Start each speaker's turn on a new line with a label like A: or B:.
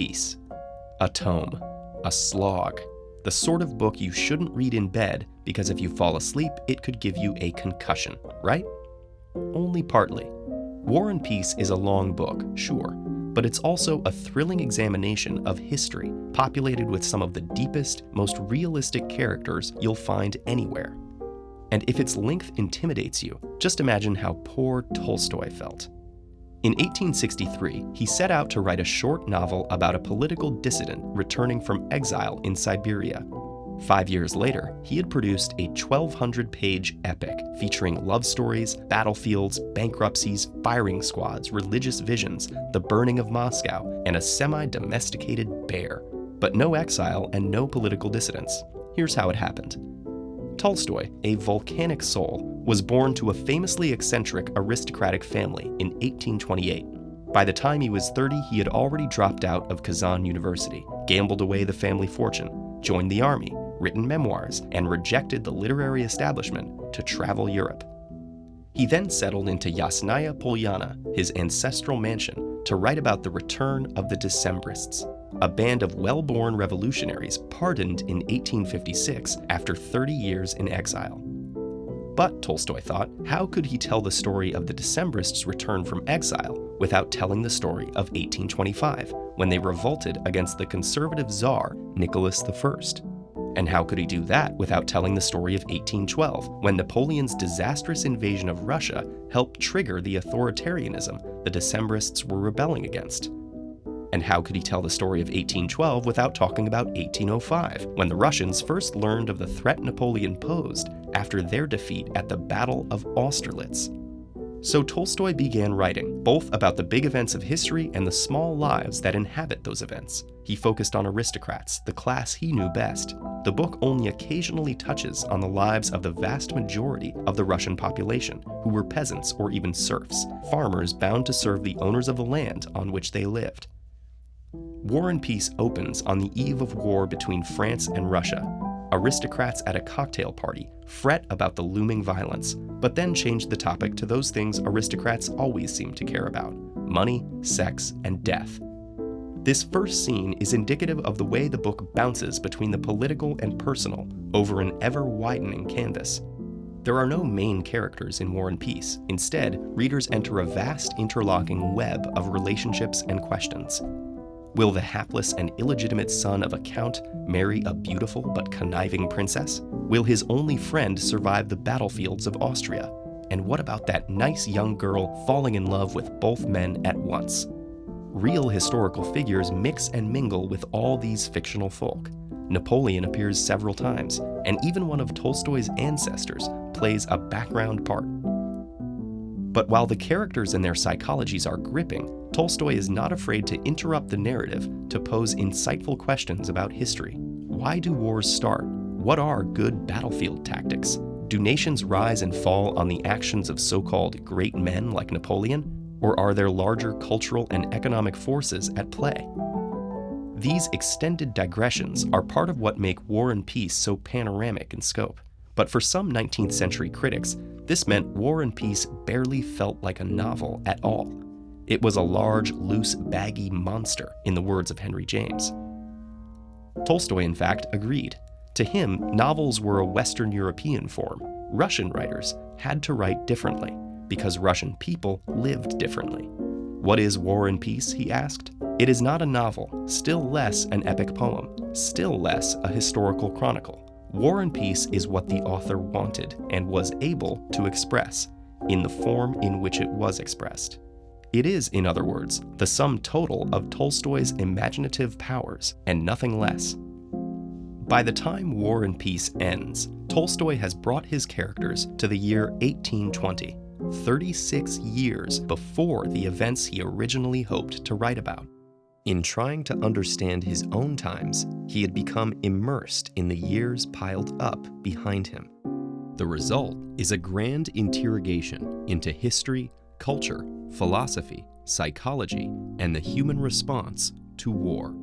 A: Peace. A tome, a slog, the sort of book you shouldn't read in bed because if you fall asleep, it could give you a concussion, right? Only partly. War and Peace is a long book, sure, but it's also a thrilling examination of history, populated with some of the deepest, most realistic characters you'll find anywhere. And if its length intimidates you, just imagine how poor Tolstoy felt. In 1863, he set out to write a short novel about a political dissident returning from exile in Siberia. Five years later, he had produced a 1,200 page epic featuring love stories, battlefields, bankruptcies, firing squads, religious visions, the burning of Moscow, and a semi domesticated bear. But no exile and no political dissidents. Here's how it happened. Tolstoy, a volcanic soul, was born to a famously eccentric aristocratic family in 1828. By the time he was 30, he had already dropped out of Kazan University, gambled away the family fortune, joined the army, written memoirs, and rejected the literary establishment to travel Europe. He then settled into Yasnaya Polyana, his ancestral mansion, to write about the return of the Decembrists, a band of well born revolutionaries pardoned in 1856 after 30 years in exile. But, Tolstoy thought, how could he tell the story of the Decembrists' return from exile without telling the story of 1825, when they revolted against the conservative Tsar Nicholas I? And how could he do that without telling the story of 1812, when Napoleon's disastrous invasion of Russia helped trigger the authoritarianism the Decembrists were rebelling against? And how could he tell the story of 1812 without talking about 1805, when the Russians first learned of the threat Napoleon posed after their defeat at the Battle of Austerlitz? So Tolstoy began writing, both about the big events of history and the small lives that inhabit those events. He focused on aristocrats, the class he knew best. The book only occasionally touches on the lives of the vast majority of the Russian population, who were peasants or even serfs, farmers bound to serve the owners of the land on which they lived. War and Peace opens on the eve of war between France and Russia. Aristocrats at a cocktail party fret about the looming violence, but then change the topic to those things aristocrats always seem to care about money, sex, and death. This first scene is indicative of the way the book bounces between the political and personal over an ever widening canvas. There are no main characters in War and Peace. Instead, readers enter a vast interlocking web of relationships and questions. Will the hapless and illegitimate son of a count marry a beautiful but conniving princess? Will his only friend survive the battlefields of Austria? And what about that nice young girl falling in love with both men at once? Real historical figures mix and mingle with all these fictional folk. Napoleon appears several times, and even one of Tolstoy's ancestors plays a background part. But while the characters and their psychologies are gripping, Tolstoy is not afraid to interrupt the narrative to pose insightful questions about history. Why do wars start? What are good battlefield tactics? Do nations rise and fall on the actions of so called great men like Napoleon? Or are there larger cultural and economic forces at play? These extended digressions are part of what make War and Peace so panoramic in scope. But for some 19th century critics, this meant War and Peace barely felt like a novel at all. It was a large, loose, baggy monster, in the words of Henry James. Tolstoy, in fact, agreed. To him, novels were a Western European form. Russian writers had to write differently, because Russian people lived differently. What is War and Peace? he asked. It is not a novel, still less an epic poem, still less a historical chronicle. War and Peace is what the author wanted and was able to express, in the form in which it was expressed. It is, in other words, the sum total of Tolstoy's imaginative powers and nothing less. By the time War and Peace ends, Tolstoy has brought his characters to the year 1820, 36 years before the events he originally hoped to write about. In trying to understand his own times, he had become immersed in the years piled up behind him. The result is a grand interrogation into history, culture, philosophy, psychology, and the human response to war.